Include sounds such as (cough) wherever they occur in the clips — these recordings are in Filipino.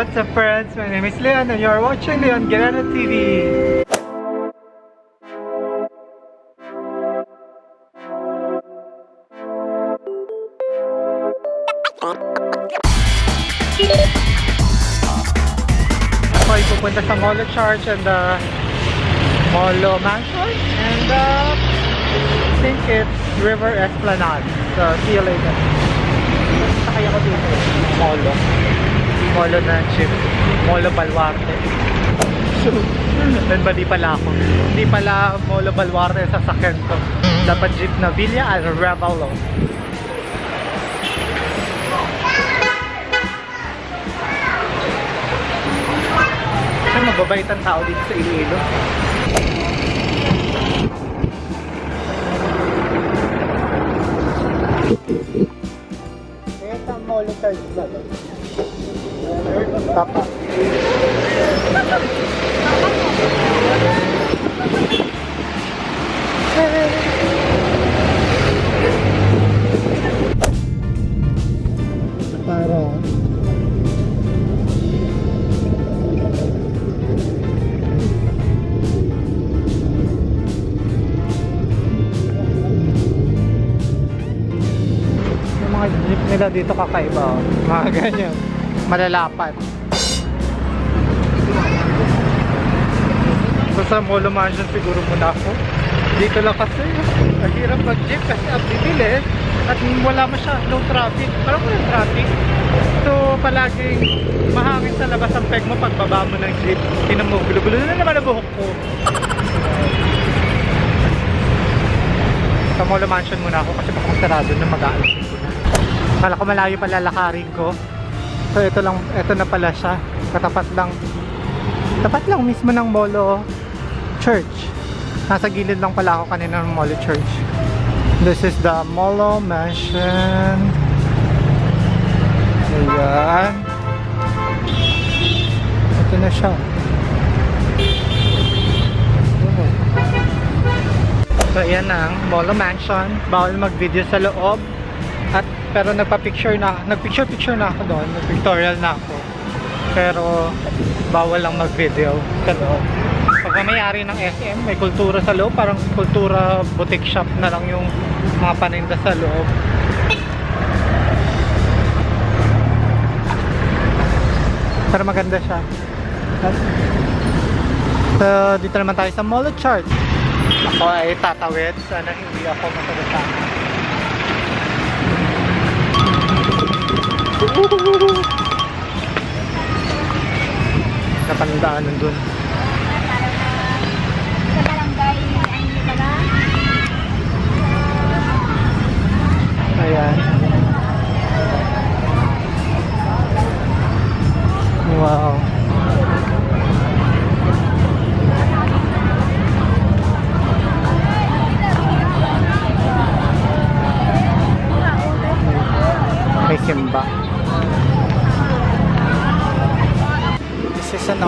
What's up friends? My name is Leon and you're watching Leon Guerrero TV. Ako ay pupunta sa Molo Church and the Molo Mansion and uh, I think it's River Esplanade. So see you later. Sakay ako dito. Molo. Molo na jeep. Molo Balwarte. Then mali pala ako. Hindi pala Molo Balwarte sa sakyan to. Dapat jeep na Villa at Revalo. Kasi mababait ang tao dito sa Iloilo. Kaya sa Molo Church ba? Tapa. Para yung mga jeep nila dito kakaiba oh. mga ganyan malalapat so sa Molo Mansion siguro muna ako dito lang kasi ang hirap mag jeep kasi ang bibilis at wala masyadong traffic parang walang traffic so palaging mahangin sa labas ang peg mo pagbaba mo ng jeep tinan mo gulo-gulo na naman ang buhok ko sa Molo Mansion muna ako kasi baka sarado na na. Kala ko malayo pa lalakarin ko. So ito lang, ito na pala siya. Katapat lang. Tapat lang mismo ng Molo Church. Nasa gilid lang pala ako kanina ng Molo Church. This is the Molo Mansion. Ayan. Ito na siya. So ayan ang Molo Mansion. Bawal mag-video sa loob. At pero nagpa-picture na, nag-picture-picture na ako doon, nag-pictorial na ako. Pero bawal lang mag-video sa loob. Pag may-ari ng SM, may kultura sa loob, parang kultura boutique shop na lang yung mga paninda sa loob. Pero maganda siya. So, dito naman tayo sa Molo Chart. Ako ay tatawid. Sana hindi ako masagasama. Napandaanan dun.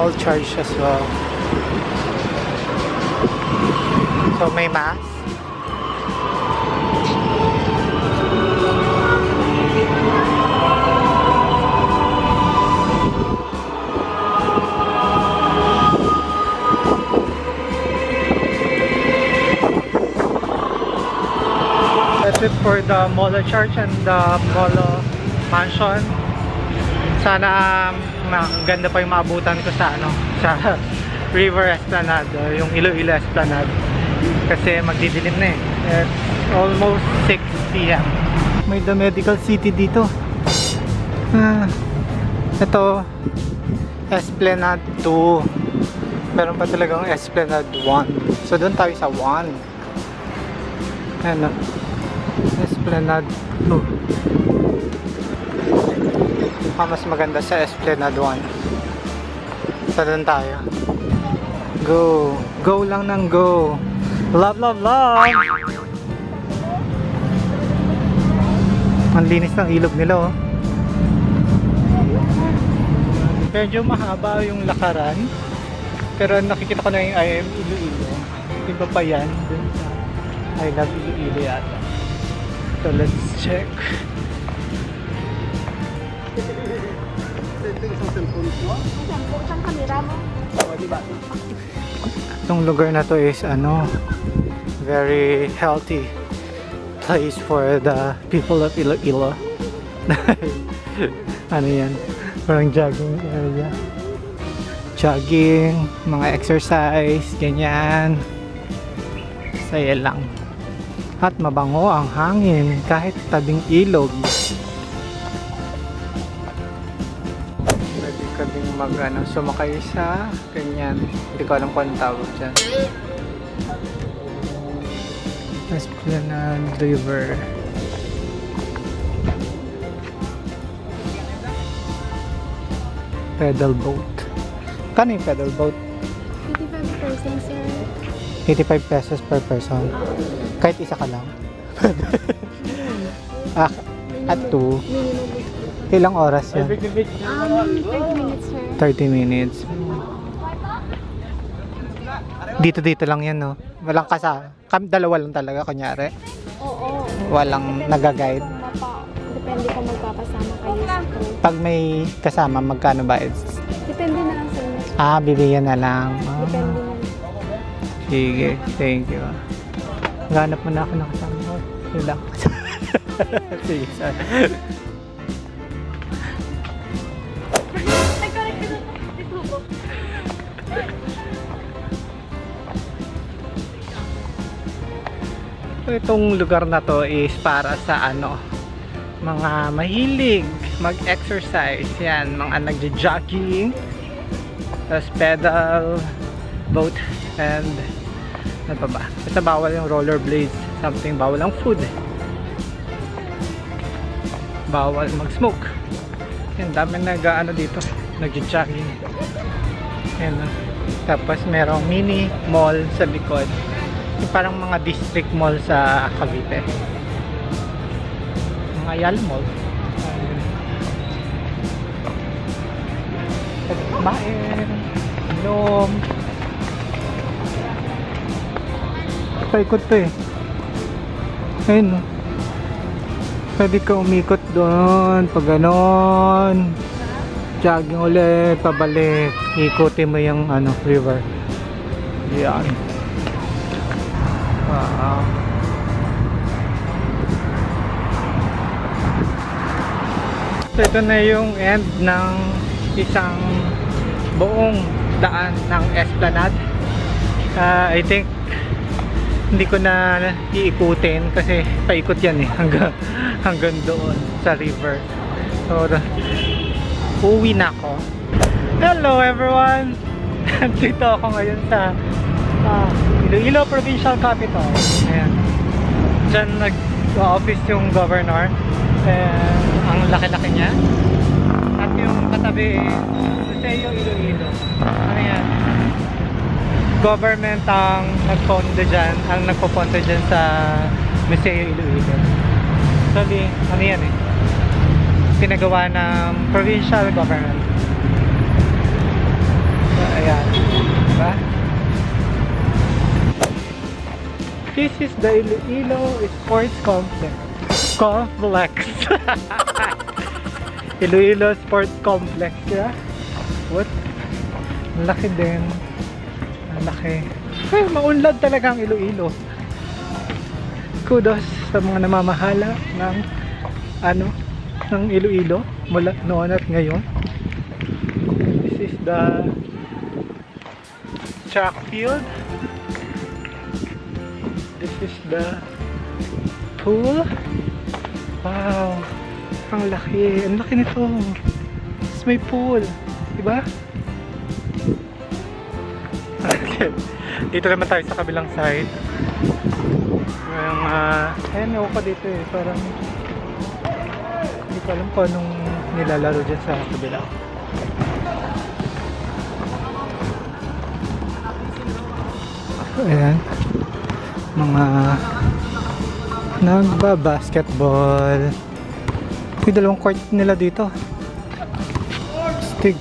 Is church as well. So may mass. That's it for the Molo Church and the Molo Mansion. Sana um, ma- ganda pa yung maabutan ko sa ano, (laughs) sa River Esplanade, o yung Iloilo Esplanade. Kasi magdidilim na eh. It's almost 6 p.m. May The Medical City dito. Ah, ito, Esplanade 2. Meron pa talagang Esplanade 1. So doon tayo sa 1. Ano? Esplanade 2. Mukhang mas maganda sa Esplanade 1. So doon tayo. Go. Go lang ng go. Love, love, love! Ang linis ng ilog nila oh. Medyo mahaba yung lakaran. Pero nakikita ko na yung I am Iloilo. Iba pa yan. Sa I love Iloilo yata. So let's check. Saan kamera mo? Itong lugar na to is ano, very healthy place for the people of Iloilo. (laughs) ano yan? Parang jogging area. Jogging, mga exercise, ganyan. Saya lang. At mabango ang hangin kahit tabing ilog. Mag ano, sumakay sa ganyan. Hindi ko alam kung anong tawag dyan. Esplanade River. Pedal boat. Kano yung pedal boat? 55% sir. 85 pesos per person. Kahit isa ka lang. (laughs) ah, at two. Minimum. Ilang oras yan? Um, 30 minutes sir. 30 minutes. Dito dito lang yan no. Walang kasa. Kami dalawa lang talaga kunyari. Oo. Walang mapa- Depende kung magpapasama kayo sa. Pag may kasama magkano ba? Depende na lang sa inyo. Ah, bibigyan na lang. Ah, Depende na. sige, thank you. Ganap mo na ako ng kasama ko. Relax. (laughs) sige, sorry. Itong lugar na to is para sa ano, mga mahilig mag-exercise. Yan, mga nagja-jogging, tapos pedal, boat, and ano pa ba? Basta bawal yung rollerblades. Something bawal ang food. Bawal mag-smoke. Yan, dami nag ano dito, nagja-jogging. Yan. Tapos merong mini mall sa likod. Parang mga district mall sa Cavite. Mga Yal Mall. Kumain, inom. Paikot to eh. Ayun no. Pwede ka umikot doon, pag ganon. Jogging ulit, pabalik. Ikutin mo yung ano, river. Yan. Wow. So ito na yung end ng isang buong daan ng Esplanade. Ah, I think hindi ko na iikutin kasi paikot yan eh (laughs) hanggang, hanggang doon sa river. So, uwi na ako. Hello everyone! (laughs) Dito ako ngayon sa ah, Iloilo Provincial Capital. Ayan. Diyan nag-office yung governor. And ang laki-laki niya. At yung katabi, Museo Iloilo. Ano yan? Government ang nagpondo dyan, ang nagpoponto dyan sa Museo Iloilo. Actually, ano yan eh? Pinagawa ng provincial government. So, ayan. This is the Iloilo Sports Complex. Complex. (laughs) Iloilo Sports Complex, yeah? What? Ang laki din. Laki. Ay, maunlad talaga ang Iloilo. Kudos sa mga namamahala ng ano, ng Iloilo mula noon at ngayon. This is the track field. This is the pool. Wow. Ang laki. Ang laki nito. Tapos may pool. Diba? dito naman tayo sa kabilang side. Yung, uh, ayan, ako pa dito eh. Parang, hindi ko alam kung anong nilalaro dyan sa kabila. Ayan. Mga nagba-basketball. May dalawang court nila dito. Stig.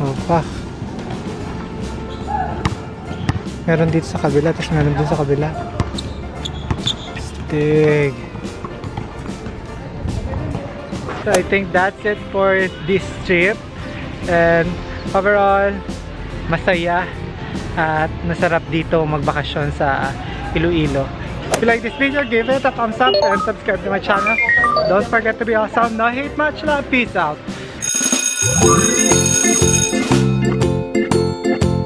Oh, pa. Meron dito sa kabila, tapos meron dito sa kabila. Stig. So I think that's it for this trip. And overall, masaya at masarap dito magbakasyon sa Iloilo. If you like this video, give it a thumbs up and subscribe to my channel. Don't forget to be awesome. No hate, much love. Peace out.